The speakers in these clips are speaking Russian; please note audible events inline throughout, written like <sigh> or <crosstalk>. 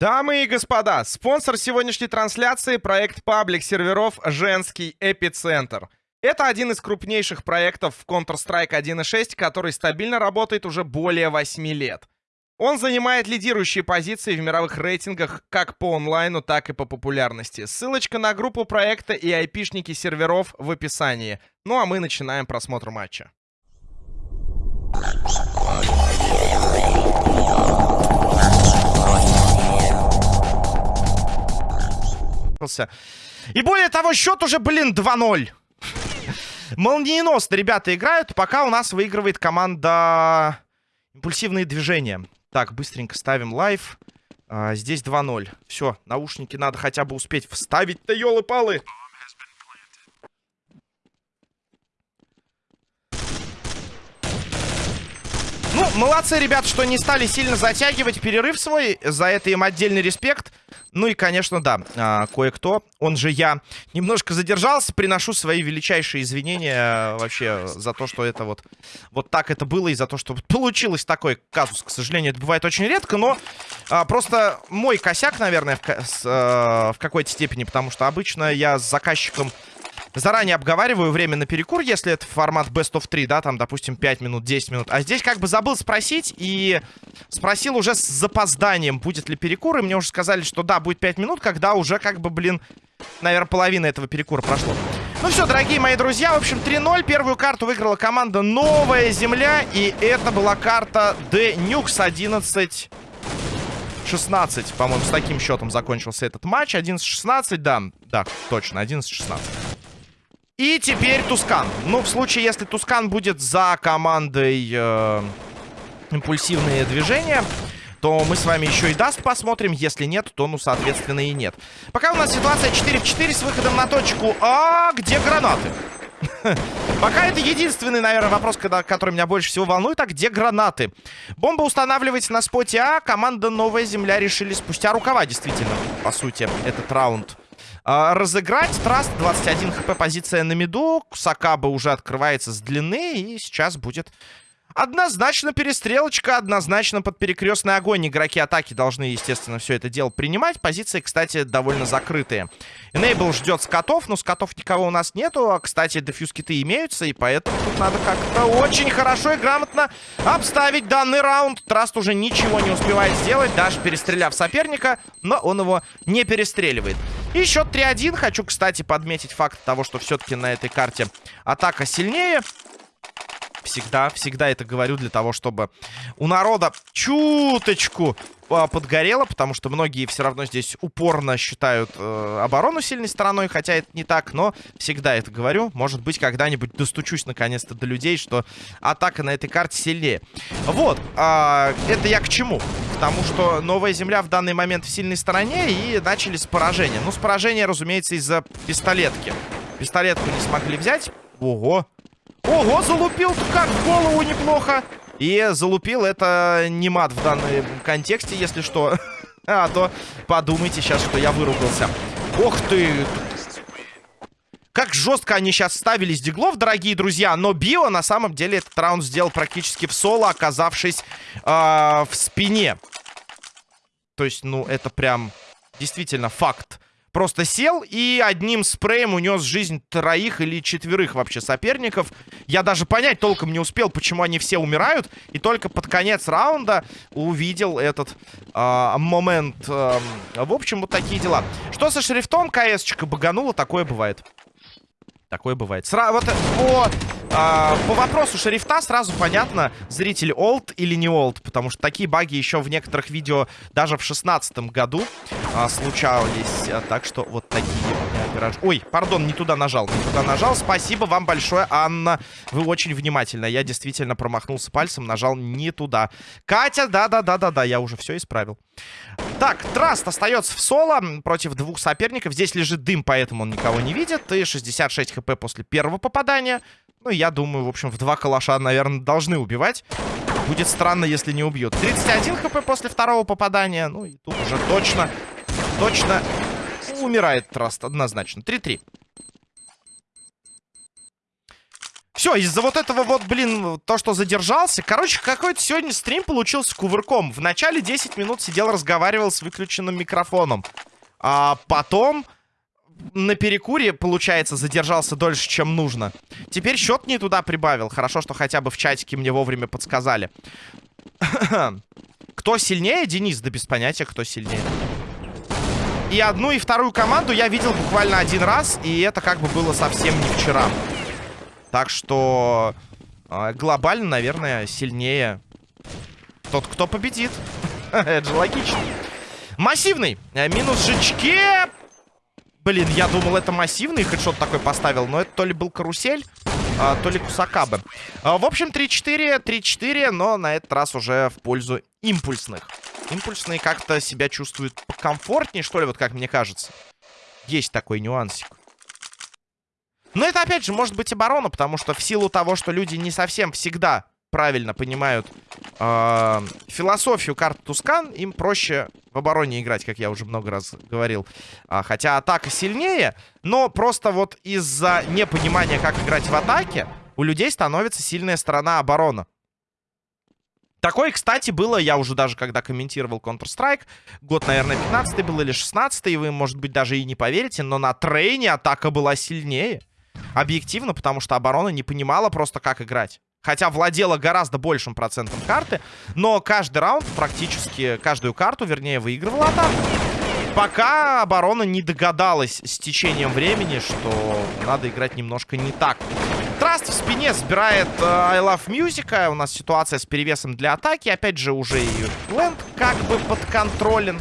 Дамы и господа, спонсор сегодняшней трансляции — проект паблик серверов «Женский эпицентр». Это один из крупнейших проектов в Counter-Strike 1.6, который стабильно работает уже более 8 лет. Он занимает лидирующие позиции в мировых рейтингах как по онлайну, так и по популярности. Ссылочка на группу проекта и айпишники серверов в описании. Ну а мы начинаем просмотр матча. И более того, счет уже, блин, 2-0. Молниеносно ребята играют, пока у нас выигрывает команда импульсивные движения. Так, быстренько ставим live. А, здесь 2-0. Все, наушники надо хотя бы успеть вставить-то, елы-палы. Ну, молодцы, ребят, что не стали сильно затягивать перерыв свой. За это им отдельный респект. Ну и, конечно, да, а, кое-кто, он же я, немножко задержался. Приношу свои величайшие извинения а, вообще за то, что это вот, вот так это было. И за то, что получилось такой казус. К сожалению, это бывает очень редко, но а, просто мой косяк, наверное, в, а, в какой-то степени. Потому что обычно я с заказчиком заранее обговариваю время на перекур, если это формат Best of 3, да, там, допустим, 5 минут, 10 минут. А здесь как бы забыл спросить и спросил уже с запозданием, будет ли перекур, и мне уже сказали, что да, будет 5 минут, когда уже как бы, блин, наверное, половина этого перекура прошло. Ну все, дорогие мои друзья, в общем, 3-0. Первую карту выиграла команда Новая Земля, и это была карта The Nukes 11... 16, по-моему, с таким счетом закончился этот матч. 11-16, да, да, точно, 11-16. И теперь Тускан. Ну, в случае, если Тускан будет за командой э, импульсивные движения, то мы с вами еще и даст посмотрим. Если нет, то, ну, соответственно, и нет. Пока у нас ситуация 4 в 4 с выходом на точку А. Где гранаты? <laughs> Пока это единственный, наверное, вопрос, который меня больше всего волнует. А где гранаты? Бомба устанавливается на споте А. Команда Новая Земля решили спустя рукава, действительно, по сути, этот раунд разыграть. Траст 21 хп позиция на миду. Сакаба уже открывается с длины. И сейчас будет Однозначно перестрелочка, однозначно под перекрестный огонь. Игроки атаки должны, естественно, все это дело принимать. Позиции, кстати, довольно закрытые. Enable ждет скотов, но скотов никого у нас нету. А, кстати, дефьюз киты имеются, и поэтому тут надо как-то очень хорошо и грамотно обставить данный раунд. Траст уже ничего не успевает сделать, даже перестреляв соперника, но он его не перестреливает. И счет 3-1. Хочу, кстати, подметить факт того, что все-таки на этой карте атака сильнее. Всегда, всегда это говорю для того, чтобы у народа чуточку подгорело, потому что многие все равно здесь упорно считают э, оборону сильной стороной, хотя это не так, но всегда это говорю. Может быть, когда-нибудь достучусь наконец-то до людей, что атака на этой карте сильнее. Вот, э, это я к чему? К тому, что новая земля в данный момент в сильной стороне и начали с поражения. Ну, с поражения, разумеется, из-за пистолетки. Пистолетку не смогли взять. Ого, Ого, залупил-то как в голову неплохо. И залупил это не мат в данном контексте, если что. <laughs> А то подумайте сейчас, что я выругался. Ох ты! Как жестко они сейчас ставили с диглов, дорогие друзья. Но Био на самом деле этот раунд сделал практически в соло, оказавшись э, в спине. То есть, ну, это прям действительно факт. Просто сел и одним спреем унес жизнь троих или четверых вообще соперников. Я даже понять толком не успел, почему они все умирают. И только под конец раунда увидел этот э, момент. Э, в общем, вот такие дела. Что со шрифтом? КС-чика баганула, такое бывает. Такое бывает. Сра вот по, а, по вопросу шрифта сразу понятно, зритель олд или не олд. Потому что такие баги еще в некоторых видео даже в шестнадцатом году а, случались. Так что вот такие. Ой, пардон, не туда нажал. Не туда нажал. Спасибо вам большое, Анна. Вы очень внимательны. Я действительно промахнулся пальцем, нажал не туда. Катя, да-да-да-да-да, я уже все исправил. Так, Траст остается в соло против двух соперников. Здесь лежит дым, поэтому он никого не видит. И 66 хп после первого попадания. Ну, я думаю, в общем, в два калаша, наверное, должны убивать. Будет странно, если не убьют. 31 хп после второго попадания. Ну, и тут уже точно, точно умирает Траст, однозначно. 3-3. Все, из-за вот этого вот, блин, то, что задержался. Короче, какой-то сегодня стрим получился кувырком. В начале 10 минут сидел, разговаривал с выключенным микрофоном. А потом на перекуре, получается, задержался дольше, чем нужно. Теперь счет не туда прибавил. Хорошо, что хотя бы в чатике мне вовремя подсказали. <clears throat> кто сильнее, Денис? Да без понятия, кто сильнее. И одну, и вторую команду я видел буквально один раз, и это как бы было совсем не вчера. Так что э, глобально, наверное, сильнее тот, кто победит. <laughs> это же логично. Массивный. Э, минус жичке. Блин, я думал, это массивный хедшот такой поставил, но это то ли был карусель, а, то ли кусакабы. А, в общем, 3-4, 3-4, но на этот раз уже в пользу импульсных. Импульсные как-то себя чувствуют комфортнее, что ли, вот как мне кажется. Есть такой нюансик. Но это, опять же, может быть оборона, потому что в силу того, что люди не совсем всегда правильно понимают э, философию карты Тускан, им проще в обороне играть, как я уже много раз говорил. А, хотя атака сильнее, но просто вот из-за непонимания, как играть в атаке, у людей становится сильная сторона оборона. Такое, кстати, было, я уже даже когда комментировал Counter-Strike, год, наверное, 15 был или 16 и вы, может быть, даже и не поверите, но на трейне атака была сильнее. Объективно, потому что оборона не понимала просто, как играть. Хотя владела гораздо большим процентом карты. Но каждый раунд, практически каждую карту, вернее, выигрывала атаку. Пока оборона не догадалась с течением времени, что надо играть немножко не так. Траст в спине сбирает э, I Love Music. У нас ситуация с перевесом для атаки. Опять же, уже и Ленд как бы подконтролен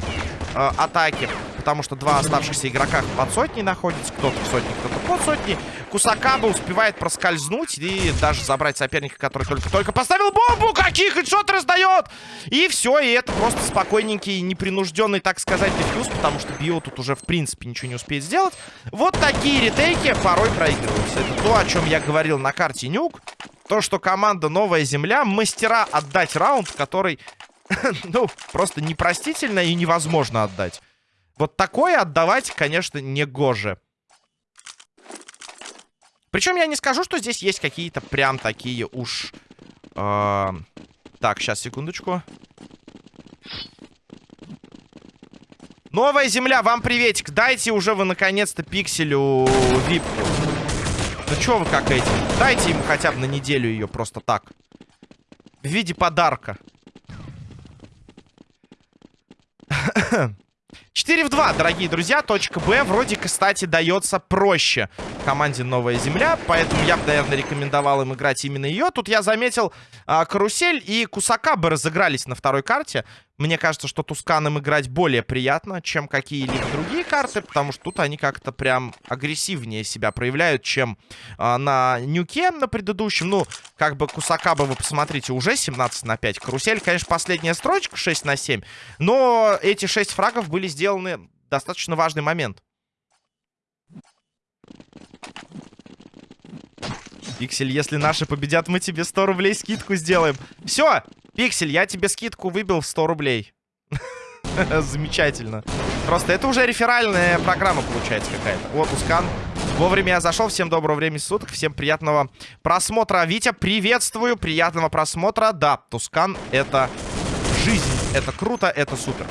э, атаки потому что два оставшихся игрока под сотней находятся. Кто-то в сотне, кто-то под сотней. Кусакаба успевает проскользнуть и даже забрать соперника, который только-только поставил бомбу. Каких хедшот раздает! И все, и это просто спокойненький, непринужденный, так сказать, дефьюз, потому что Био тут уже, в принципе, ничего не успеет сделать. Вот такие ретейки порой проигрываются. Это то, о чем я говорил на карте Нюк. То, что команда Новая Земля мастера отдать раунд, который, <laughs> ну, просто непростительно и невозможно отдать. Вот такое отдавать, конечно, не гоже. Причем я не скажу, что здесь есть какие-то прям такие уж... Э так, сейчас, секундочку. Новая земля, вам приветик. Дайте уже вы, наконец-то, пикселю випку. Ну что вы как эти? Дайте ему хотя бы на неделю ее просто так. В виде подарка. 4 в 2, дорогие друзья. Точка Б вроде, кстати, дается проще команде Новая Земля. Поэтому я бы, наверное, рекомендовал им играть именно ее. Тут я заметил, а, Карусель и Кусакабы разыгрались на второй карте. Мне кажется, что Тусканом играть более приятно, чем какие-либо другие карты, потому что тут они как-то прям агрессивнее себя проявляют, чем э, на Нюке на предыдущем. Ну, как бы Кусакаба, вы посмотрите, уже 17 на 5. Карусель, конечно, последняя строчка 6 на 7, но эти 6 фрагов были сделаны достаточно важный момент. Пиксель, если наши победят, мы тебе 100 рублей скидку сделаем. Все, Пиксель, я тебе скидку выбил в 100 рублей. <laughs> Замечательно. Просто это уже реферальная программа получается какая-то. Вот, Ускан. Вовремя я зашел. Всем доброго времени суток. Всем приятного просмотра. Витя, приветствую. Приятного просмотра. Да, Тускан это жизнь. Это круто, это супер.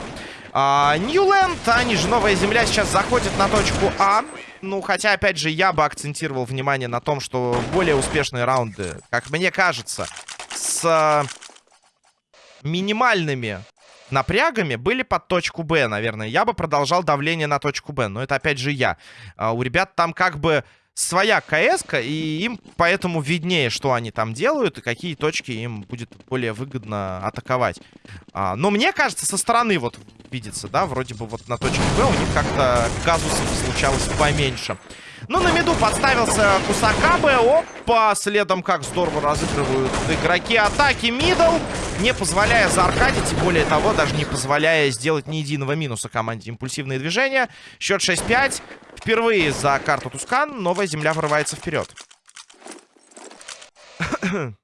Ньюленд, а, они же Новая Земля, сейчас заходит на точку А. Ну, хотя, опять же, я бы акцентировал внимание на том, что более успешные раунды, как мне кажется, с минимальными напрягами были под точку Б, наверное. Я бы продолжал давление на точку Б, но это опять же я. А у ребят там как бы своя кс и им поэтому виднее, что они там делают и какие точки им будет более выгодно атаковать. А, но мне кажется, со стороны вот видится, да, вроде бы вот на точке Б у них как-то казусов случалось поменьше. Ну, на меду подставился Кусакабе. Опа, следом как здорово разыгрывают игроки атаки. Middle, не позволяя зааркадить, и более того, даже не позволяя сделать ни единого минуса команде импульсивные движения. Счет 6-5. Впервые за карту Тускан новая земля вырывается вперед. <coughs>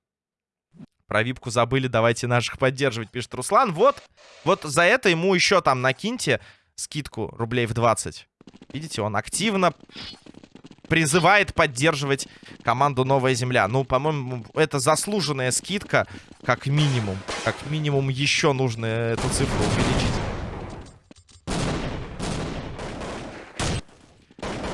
Про випку забыли, давайте наших поддерживать, пишет Руслан. Вот, вот за это ему еще там накиньте скидку рублей в 20. Видите, он активно призывает поддерживать команду «Новая земля». Ну, по-моему, это заслуженная скидка, как минимум. Как минимум еще нужно эту цифру увеличить.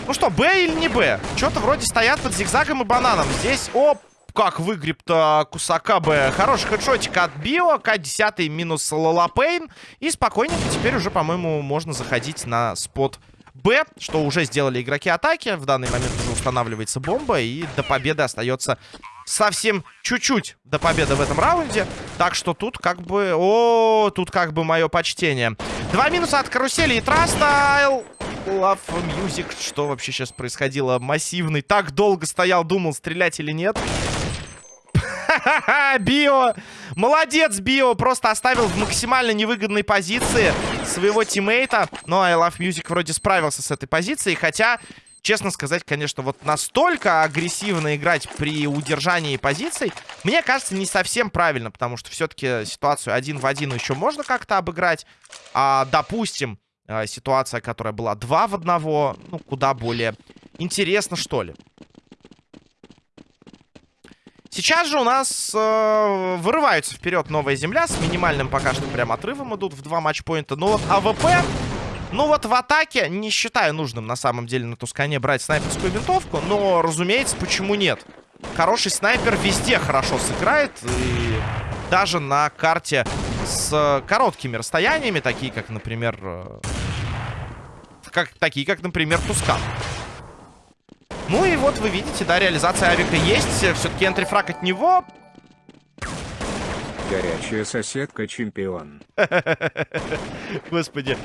Ну что, Б или не Б? Что-то вроде стоят под зигзагом и бананом. Здесь, оп, как выгреб-то Кусака Б. Хороший хедшотик от Био. К10 минус Лалапейн. И спокойненько теперь уже, по-моему, можно заходить на спот Б, что уже сделали игроки атаки. В данный момент уже устанавливается бомба. И до победы остается совсем чуть-чуть до победы в этом раунде. Так что тут как бы... О, тут как бы мое почтение. Два минуса от карусели и Трастайл. Love Music. Что вообще сейчас происходило? Массивный. Так долго стоял, думал, стрелять или нет. <laughs> Био! Молодец, Био! Просто оставил в максимально невыгодной позиции своего тиммейта. Но I Love Music вроде справился с этой позицией. Хотя, честно сказать, конечно, вот настолько агрессивно играть при удержании позиций, мне кажется, не совсем правильно. Потому что все-таки ситуацию один в один еще можно как-то обыграть. А, допустим, э, ситуация, которая была 2 в 1, ну, куда более интересно, что ли. Сейчас же у нас э, вырываются вперед новая земля. С минимальным пока что прям отрывом идут в два матчпоинта. Ну вот АВП... Ну вот в атаке не считаю нужным на самом деле на Тускане брать снайперскую винтовку. Но, разумеется, почему нет? Хороший снайпер везде хорошо сыграет. И даже на карте с короткими расстояниями, такие как, например... Э, как, такие как, например, Тускан. Ну и вот вы видите, да, реализация авика есть. Все-таки энтрифраг от него. Горячая соседка чемпион. <laughs> Господи.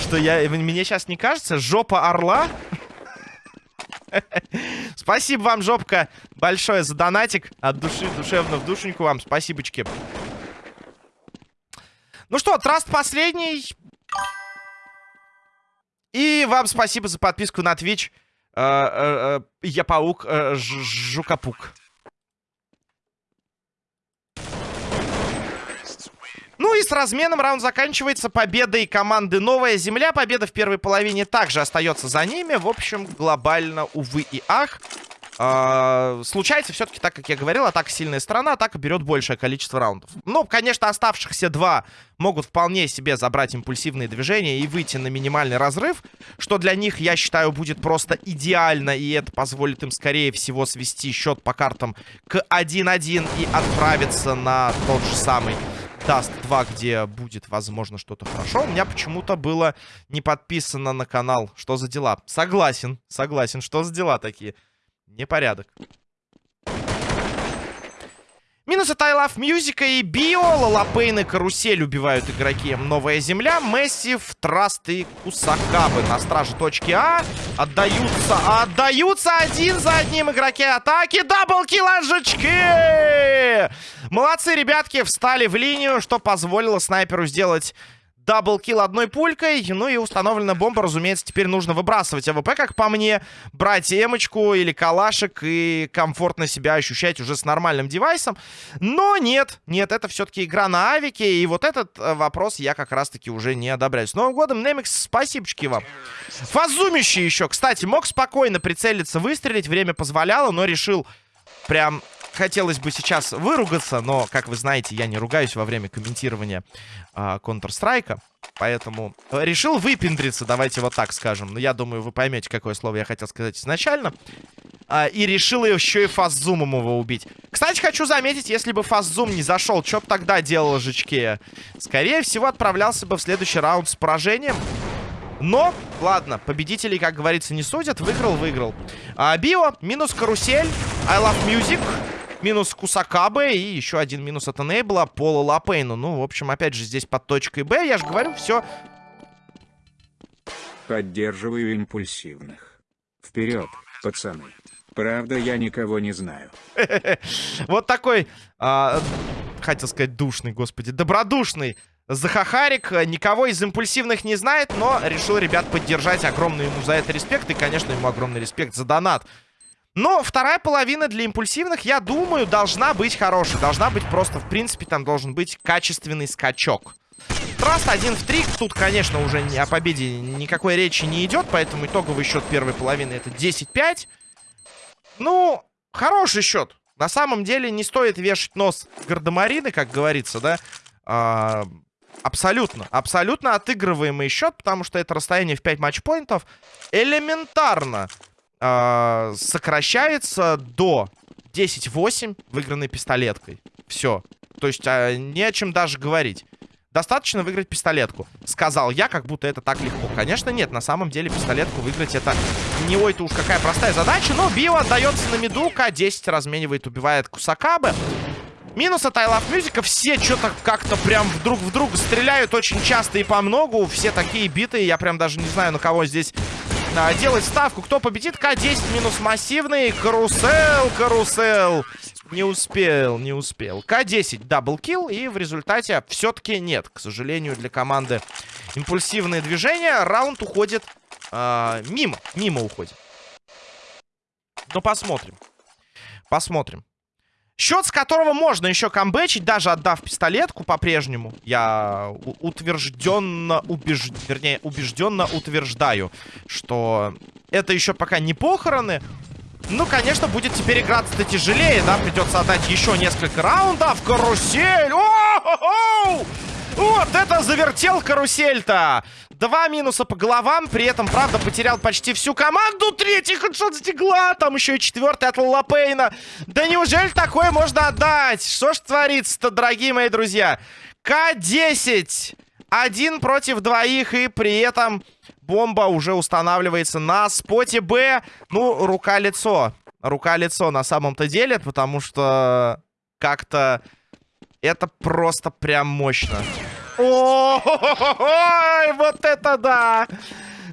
Что я... Мне сейчас не кажется? Жопа орла? <laughs> Спасибо вам, жопка, большое за донатик. От души, душевно в душеньку вам. Спасибочки. Ну что, траст последний. И вам спасибо за подписку на Twitch. Э, э, э, я паук, жукапук. Ну и с разменом раунд заканчивается победой команды «Новая Земля». Победа в первой половине также остается за ними. В общем, глобально, увы и ах. А, случается все-таки, так как я говорил, атака сильная сторона, атака берет большее количество раундов. Ну, конечно, оставшихся два могут вполне себе забрать импульсивные движения и выйти на минимальный разрыв, что для них, я считаю, будет просто идеально, и это позволит им, скорее всего, свести счет по картам к 1-1 и отправиться на тот же самый Даст 2, где будет, возможно, что-то хорошо. У меня почему-то было не подписано на канал. Что за дела? Согласен, согласен. Что за дела такие? Непорядок. Минус от I Love Music и Био. Лапейн и Карусель убивают игроки. Новая Земля, Мессив, Траст и Кусакабы на страже точки А. Отдаются, отдаются один за одним игроки атаки. Double kill Анжечки! Молодцы, ребятки, встали в линию, что позволило снайперу сделать double kill одной пулькой. Ну и установлена бомба, разумеется, теперь нужно выбрасывать АВП, как по мне. Брать эмочку или калашек и комфортно себя ощущать уже с нормальным девайсом. Но нет, нет, это все-таки игра на авике. И вот этот э, вопрос я как раз-таки уже не одобряю. С Новым годом, Немикс, спасибочки вам. Фазумище еще. Кстати, мог спокойно прицелиться, выстрелить. Время позволяло, но решил прям хотелось бы сейчас выругаться, но, как вы знаете, я не ругаюсь во время комментирования а, Counter-Strike. Поэтому решил выпендриться, давайте вот так скажем. Но я думаю, вы поймете, какое слово я хотел сказать изначально. А, и решил еще и фастзумом его убить. Кстати, хочу заметить, если бы фастзум не зашел, что бы тогда делал Жичке? Скорее всего, отправлялся бы в следующий раунд с поражением. Но, ладно, победителей, как говорится, не судят. Выиграл, выиграл. А, био, минус карусель. I love music. Минус Кусакабе и еще один минус от Энейбла по Лапейну. Ну, в общем, опять же, здесь под точкой Б. Я же говорю, все. Поддерживаю импульсивных. Вперед, пацаны. Правда, я никого не знаю. <laughs> Вот такой, а, хотел сказать, душный, господи, добродушный Захахарик. Никого из импульсивных не знает, но решил ребят поддержать. Огромный ему за это респект. И, конечно, ему огромный респект за донат. Но вторая половина для импульсивных, я думаю, должна быть хорошей. Должна быть просто, в принципе, там должен быть качественный скачок. Траст 1 в 3. Тут, конечно, уже о победе никакой речи не идет, поэтому итоговый счет первой половины это 10-5. Ну, хороший счет. На самом деле не стоит вешать нос гардемарины, как говорится, да. А, абсолютно, абсолютно отыгрываемый счет, потому что это расстояние в 5 матчпоинтов элементарно а, сокращается до 10-8 выигранной пистолеткой. Все. То есть а, не о чем даже говорить. Достаточно выиграть пистолетку. Сказал я, как будто это так легко. Конечно, нет. На самом деле пистолетку выиграть это не ой-то уж какая простая задача. Но Био отдается на меду. К-10 разменивает, убивает Кусакабы. Минус от Love Music. Все что-то как-то прям вдруг в друга стреляют очень часто и по многу. Все такие битые. Я прям даже не знаю, на кого здесь делать ставку. Кто победит? К10 минус массивный. Карусел, карусел. Не успел, не успел. К-10 double kill, и в результате все-таки нет. К сожалению, для команды импульсивные движения. Раунд уходит э, мимо. Мимо уходит. Но посмотрим. Посмотрим. Счет, с которого можно еще камбэчить, даже отдав пистолетку по-прежнему. Я утвержденно, убеж... вернее, убежденно утверждаю, что это еще пока не похороны. Ну, конечно, будет теперь играться-то тяжелее, да? Придется отдать еще несколько раундов. Карусель! О-хо-хо! Вот это завертел карусель-то! Два минуса по головам, при этом, правда, потерял почти всю команду. Третий хедшот с дигла, там еще и четвертый от Лапейна. Да неужели такое можно отдать? Что ж творится-то, дорогие мои друзья? К-10. Один против двоих, и при этом бомба уже устанавливается на споте Б. Ну, рука-лицо. Рука-лицо на самом-то деле, потому что как-то это просто прям мощно. Ой, вот это да!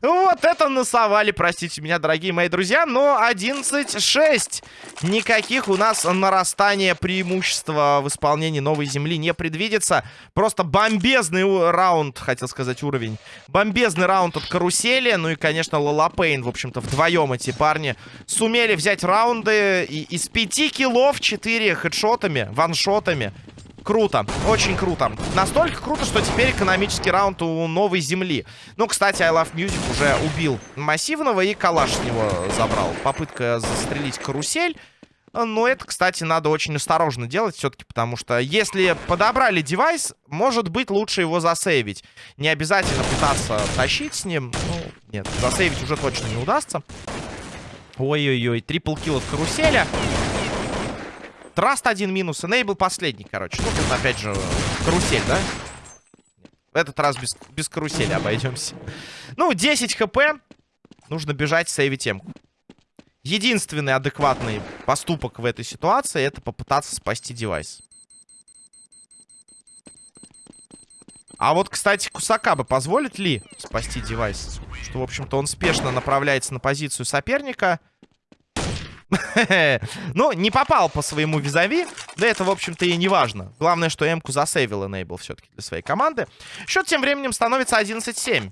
Вот это насовали, простите меня, дорогие мои друзья. Но 11-6. Никаких у нас нарастания преимущества в исполнении новой земли не предвидится. Просто бомбезный раунд, хотел сказать, уровень. Бомбезный раунд от карусели. Ну и, конечно, Лалапейн, в общем-то, вдвоем эти парни сумели взять раунды. И из 5 киллов 4 хедшотами, ваншотами. Круто, очень круто. Настолько круто, что теперь экономический раунд у новой земли. Ну, кстати, I Love Music уже убил массивного и калаш с него забрал. Попытка застрелить карусель. Но это, кстати, надо очень осторожно делать все-таки, потому что если подобрали девайс, может быть лучше его засейвить. Не обязательно пытаться тащить с ним. Ну, нет, засейвить уже точно не удастся. Ой-ой-ой, трипл килл от каруселя. Траст один минус. Энейбл последний, короче. Ну, тут опять же карусель, да? В этот раз без, без карусели обойдемся. Ну, 10 хп. Нужно бежать, сейвить темку. Единственный адекватный поступок в этой ситуации это попытаться спасти девайс. А вот, кстати, Кусакаба позволит ли спасти девайс? Что, в общем-то, он спешно направляется на позицию соперника. <laughs> Ну, не попал по своему визави. Да это, в общем-то, и не важно. Главное, что М-ку засейвил Enable все-таки для своей команды. Счет тем временем становится 11-7.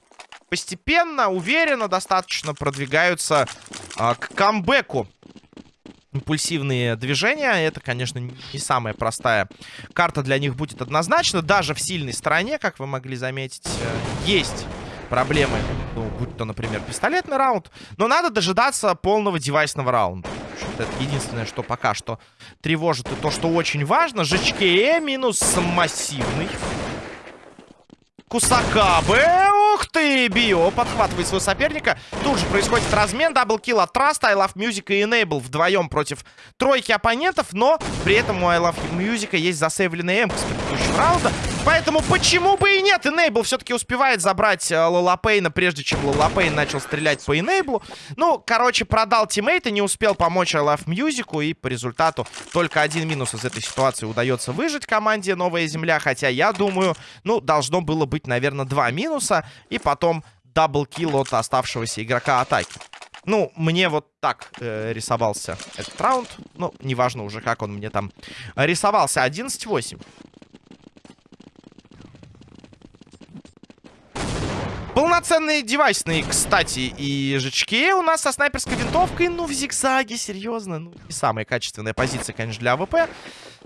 Постепенно, уверенно достаточно продвигаются а, к камбэку импульсивные движения. Это, конечно, не самая простая карта для них будет однозначно. Даже в сильной стороне, как вы могли заметить, э, есть проблемы. Ну, будь то, например, пистолетный раунд. Но надо дожидаться полного девайсного раунда. Это единственное, что пока что тревожит. И то, что очень важно. ЖЧКЕ минус массивный. Кусакабе. Ух ты, Био подхватывает своего соперника. Тут же происходит размен. Даблкил от Траста, I Love Music и Enable вдвоем против тройки оппонентов. Но при этом у I Love Music есть засейвленный М предыдущего раунда. Поэтому почему бы и нет? Enable все-таки успевает забрать э, Лолапейна, прежде чем Лолапейн начал стрелять по Enable. Ну, короче, продал тиммейта, не успел помочь I Music. И по результату только один минус из этой ситуации удается выжать команде Новая Земля. Хотя я думаю, ну, должно было быть, наверное, два минуса. И потом double kill от оставшегося игрока атаки. Ну, мне вот так э, рисовался этот раунд. Ну, неважно уже, как он мне там рисовался. 11-8. Полноценные девайсные, кстати, и жучки у нас со снайперской винтовкой. Ну, в зигзаге, серьезно. Ну, не самая качественная позиция, конечно, для АВП.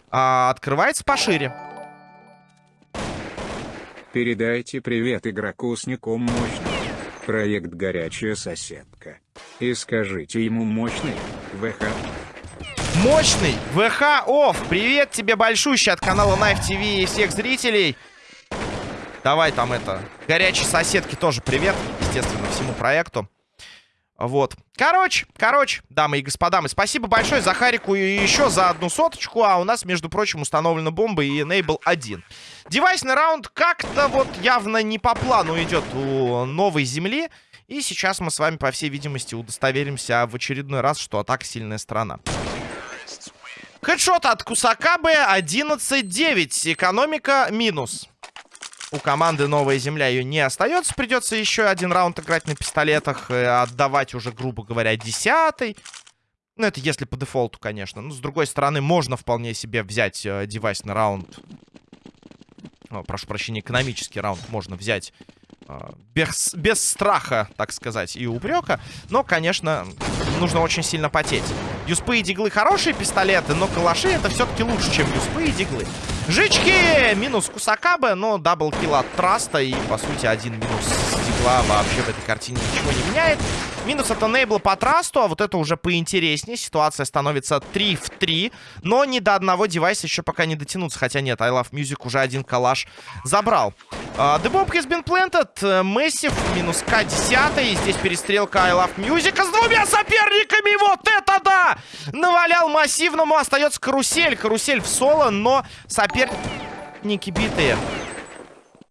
А, открывается пошире. Передайте привет игроку с ником мощный. Проект «Горячая соседка». И скажите ему мощный, ВХ. Мощный ВХ Офф. Привет тебе большущий от канала Knife TV и всех зрителей. Давай там это, горячей соседки тоже привет, естественно, всему проекту. Вот. Короче, короче, дамы и господа, мы спасибо большое за Харику и еще за одну соточку. А у нас, между прочим, установлена бомба и Enable 1. Девайсный раунд как-то вот явно не по плану идет у новой земли. И сейчас мы с вами, по всей видимости, удостоверимся в очередной раз, что атака сильная сторона. Хедшот от Кусакабы 11-9. Экономика минус. У команды Новая Земля ее не остается. Придется еще один раунд играть на пистолетах. Отдавать уже, грубо говоря, десятый. Ну, это если по дефолту, конечно. Ну, с другой стороны, можно вполне себе взять э, девайсный раунд. О, прошу прощения, экономический раунд можно взять э, без, без страха, так сказать, и упрека. Но, конечно, нужно очень сильно потеть. Юспы и диглы хорошие пистолеты, но калаши это все-таки лучше, чем юспы и диглы. Жички! Минус Кусакабе, но double kill от Траста. И, по сути, один минус с дигла вообще в этой картине ничего не меняет. Минус от Enable по Трасту, а вот это уже поинтереснее. Ситуация становится 3 в 3. Но ни до одного девайса еще пока не дотянуться. Хотя нет, I Love Music уже один калаш забрал. Uh, the Bomb has been planted. Massive минус К10. Здесь перестрелка I Love Music с двумя соперниками. Вот это да! Навалял массивному. Остается карусель. Карусель в соло, но соперники битые.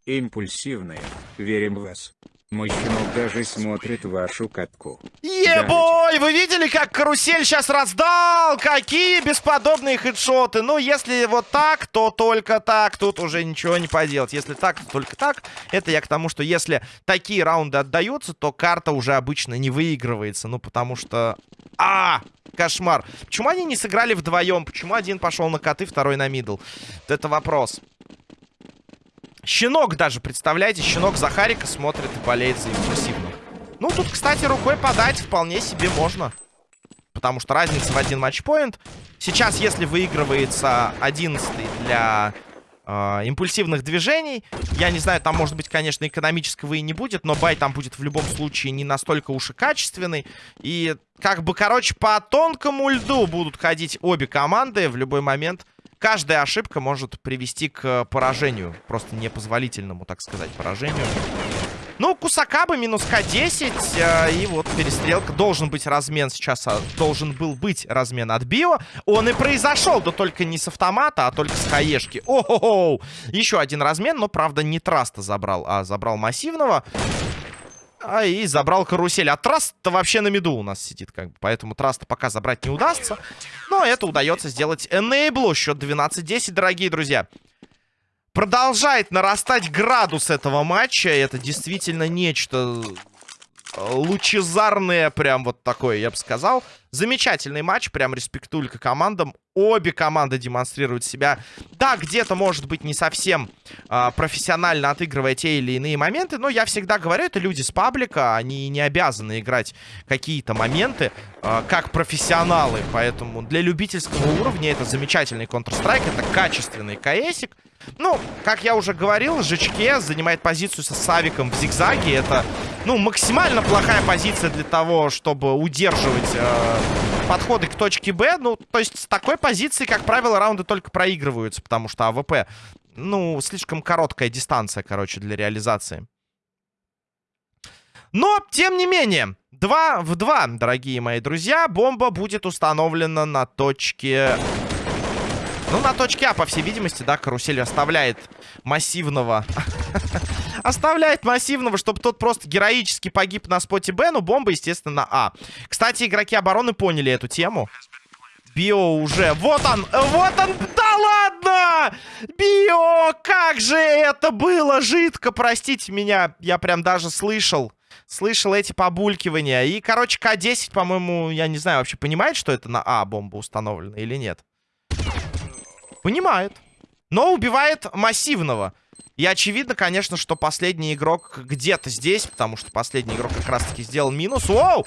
Импульсивные. Верим в вас. Мой щенок даже смотрит вашу катку. Ебой! Вы видели, как карусель сейчас раздал? Какие бесподобные хедшоты. Ну, если вот так, то только так. Тут уже ничего не поделать. Если так, то только так. Это я к тому, что если такие раунды отдаются, то карта уже обычно не выигрывается. Ну, потому что... А! Кошмар. Почему они не сыграли вдвоем? Почему один пошел на коты, второй на мидл? Это вопрос. Щенок даже, представляете, щенок Захарика смотрит и болеет за импульсивных. Ну, тут, кстати, рукой подать вполне себе можно. Потому что разница в один матчпоинт. Сейчас, если выигрывается 11 для э, импульсивных движений, я не знаю, там, может быть, конечно, экономического и не будет, но бай там будет в любом случае не настолько уж и качественный. И, как бы, короче, по тонкому льду будут ходить обе команды в любой момент каждая ошибка может привести к поражению. Просто непозволительному, так сказать, поражению. Ну, Кусакаба минус К10. Э, и вот перестрелка. Должен быть размен сейчас. А, должен был быть размен от Био. Он и произошел. Да только не с автомата, а только с хаешки. О-хо-хо! Еще один размен. Но, правда, не Траста забрал, а забрал массивного. А и забрал карусель. А Траст-то вообще на меду у нас сидит, как бы. Поэтому Траста пока забрать не удастся. Но это удается сделать Enable. Счет 12-10, дорогие друзья. Продолжает нарастать градус этого матча. Это действительно нечто лучезарное, прям вот такое, я бы сказал. Замечательный матч, прям респектулька командам. Обе команды демонстрируют себя. Да, где-то, может быть, не совсем э, профессионально отыгрывая те или иные моменты, но я всегда говорю, это люди с паблика, они не обязаны играть какие-то моменты э, как профессионалы. Поэтому для любительского уровня это замечательный Counter-Strike, это качественный КСик. Ну, как я уже говорил, ЖЧК занимает позицию со Савиком в зигзаге. Это, ну, максимально плохая позиция для того, чтобы удерживать э, подходы к точке Б. Ну, то есть с такой позиции, как правило, раунды только проигрываются, потому что АВП, ну, слишком короткая дистанция, короче, для реализации. Но, тем не менее, 2 в 2, дорогие мои друзья, бомба будет установлена на точке ну, на точке А, по всей видимости, да, карусель оставляет массивного... <laughs> оставляет массивного, чтобы тот просто героически погиб на споте Б, но бомба, естественно, на А. Кстати, игроки обороны поняли эту тему. Био уже... Вот он! Вот он! Да ладно! Био! Как же это было жидко! Простите меня, я прям даже слышал. Слышал эти побулькивания. И, короче, К-10, по-моему, я не знаю, вообще понимает, что это на А бомба установлена или нет. Понимает. Но убивает массивного. И очевидно, конечно, что последний игрок где-то здесь, потому что последний игрок как раз-таки сделал минус. Воу!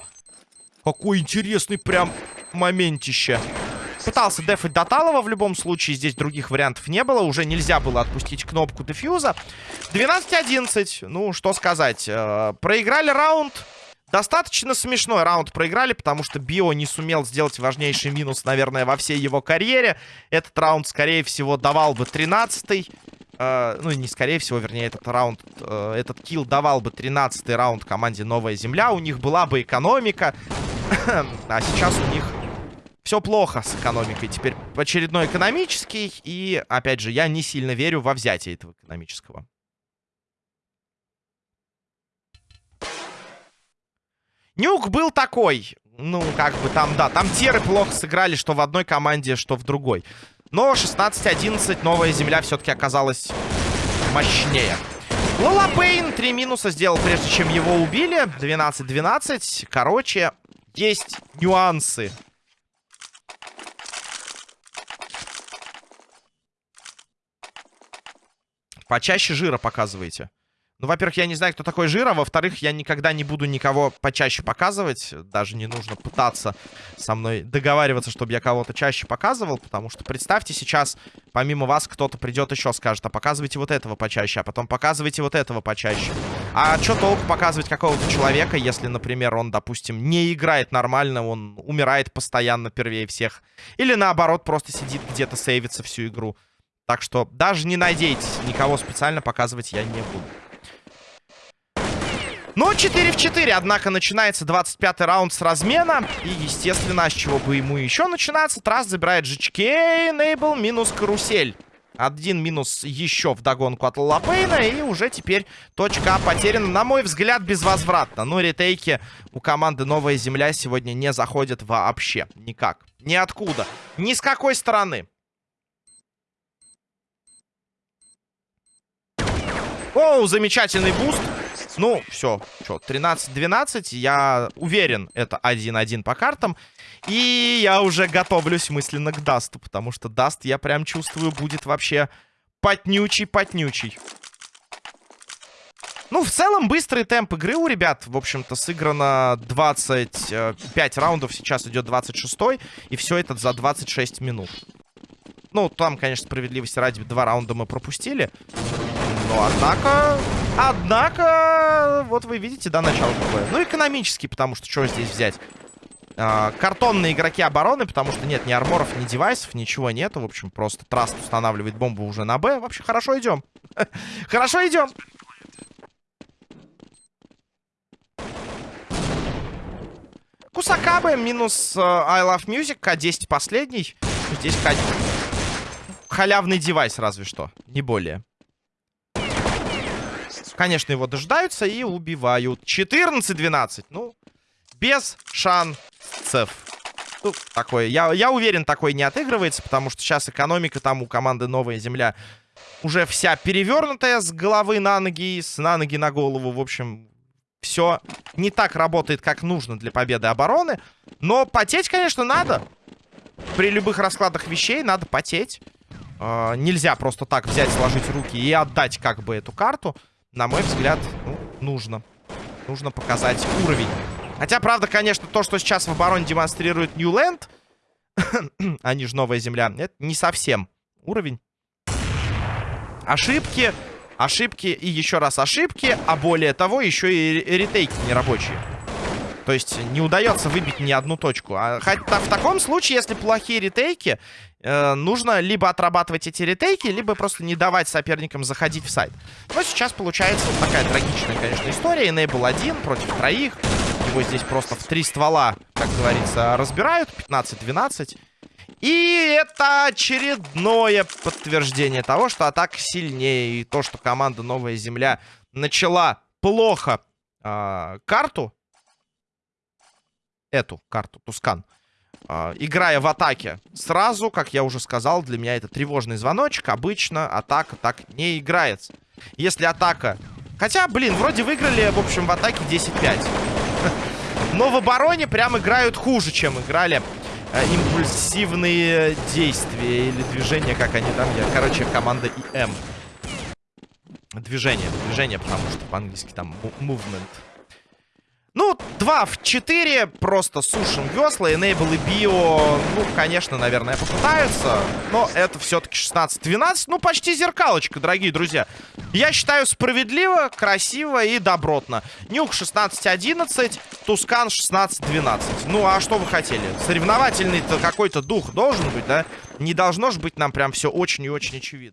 Какой интересный прям моментище. Пытался дефать Доталова в любом случае. Здесь других вариантов не было. Уже нельзя было отпустить кнопку дефьюза. 12-11. Ну, что сказать. Э, проиграли раунд. Достаточно смешной раунд проиграли, потому что Био не сумел сделать важнейший минус, наверное, во всей его карьере. Этот раунд, скорее всего, давал бы 13-й. Э, ну, не скорее всего, вернее, этот раунд, э, этот килл давал бы 13-й раунд команде Новая Земля. У них была бы экономика. <coughs> а сейчас у них все плохо с экономикой. Теперь очередной экономический. И, опять же, я не сильно верю во взятие этого экономического. Нюк был такой. Ну, как бы там, да. Там теры плохо сыграли, что в одной команде, что в другой. Но 16-11 новая земля все-таки оказалась мощнее. Лола Пейн три минуса сделал, прежде чем его убили. 12-12. Короче, есть нюансы. Почаще жира показывайте. Ну, во-первых, я не знаю, кто такой Жира. Во-вторых, я никогда не буду никого почаще показывать. Даже не нужно пытаться со мной договариваться, чтобы я кого-то чаще показывал. Потому что представьте, сейчас помимо вас кто-то придет еще скажет, а показывайте вот этого почаще, а потом показывайте вот этого почаще. А что толку показывать какого-то человека, если, например, он, допустим, не играет нормально, он умирает постоянно первее всех. Или наоборот, просто сидит где-то, сейвится всю игру. Так что даже не надейтесь, никого специально показывать я не буду. Ну, 4 в 4, однако начинается 25 раунд с размена. И, естественно, с чего бы ему еще начинаться. Трасс забирает GHK, Нейбл минус карусель. Один минус еще в догонку от Лапейна. И уже теперь точка потеряна, на мой взгляд, безвозвратно. Но ретейки у команды Новая Земля сегодня не заходят вообще. Никак. Ниоткуда. Ни с какой стороны. Оу, замечательный буст. Ну, все, что, 13-12, я уверен, это 1-1 по картам. И я уже готовлюсь мысленно к Dust'у, потому что Dust, я прям чувствую, будет вообще потнючий-потнючий. Ну, в целом, быстрый темп игры у ребят, в общем-то, сыграно 25 раундов, сейчас идет 26 и все это за 26 минут. Ну, там, конечно, справедливости ради, два раунда мы пропустили. Но, однако, однако, вот вы видите, да, начало какое. Ну, экономический, потому что что здесь взять? А, картонные игроки обороны, потому что нет ни арморов, ни девайсов, ничего нету. В общем, просто Траст устанавливает бомбу уже на Б. Вообще, хорошо идем. <laughs> хорошо идем. Кусакабе минус uh, I Love Music, К10 последний. Здесь К... Халявный девайс разве что, не более. Конечно, его дождаются и убивают. 14-12. Ну, без шансов. Ну, такое. Я, я уверен, такой не отыгрывается, потому что сейчас экономика там у команды Новая Земля уже вся перевернутая с головы на ноги, с на ноги на голову. В общем, все не так работает, как нужно для победы обороны. Но потеть, конечно, надо. При любых раскладах вещей надо потеть. Э, нельзя просто так взять, сложить руки и отдать как бы эту карту на мой взгляд, ну, нужно. Нужно показать уровень. Хотя, правда, конечно, то, что сейчас в обороне демонстрирует Ньюленд, они же Новая Земля, это не совсем уровень. Ошибки, ошибки и еще раз ошибки, а более того, еще и ретейки нерабочие. То есть не удается выбить ни одну точку. А хотя в таком случае, если плохие ретейки, э, нужно либо отрабатывать эти ретейки, либо просто не давать соперникам заходить в сайт. Но сейчас получается вот такая трагичная, конечно, история. Enable один против троих. Его здесь просто в три ствола, как говорится, разбирают. 15-12. И это очередное подтверждение того, что атака сильнее. И то, что команда Новая Земля начала плохо э, карту, эту карту, Тускан, э, играя в атаке сразу, как я уже сказал, для меня это тревожный звоночек. Обычно атака так не играется. Если атака... Хотя, блин, вроде выиграли, в общем, в атаке 10-5. <laughs> Но в обороне прям играют хуже, чем играли э, импульсивные действия или движения, как они там... Я, короче, команда ИМ. Движение, движение, потому что по-английски там movement. Ну, 2 в 4. Просто сушим весла. Enable и Био, ну, конечно, наверное, попытаются. Но это все-таки 16-12. Ну, почти зеркалочка, дорогие друзья. Я считаю справедливо, красиво и добротно. Нюк 16-11, Тускан 16-12. Ну, а что вы хотели? Соревновательный-то какой-то дух должен быть, да? Не должно же быть нам прям все очень и очень очевидно.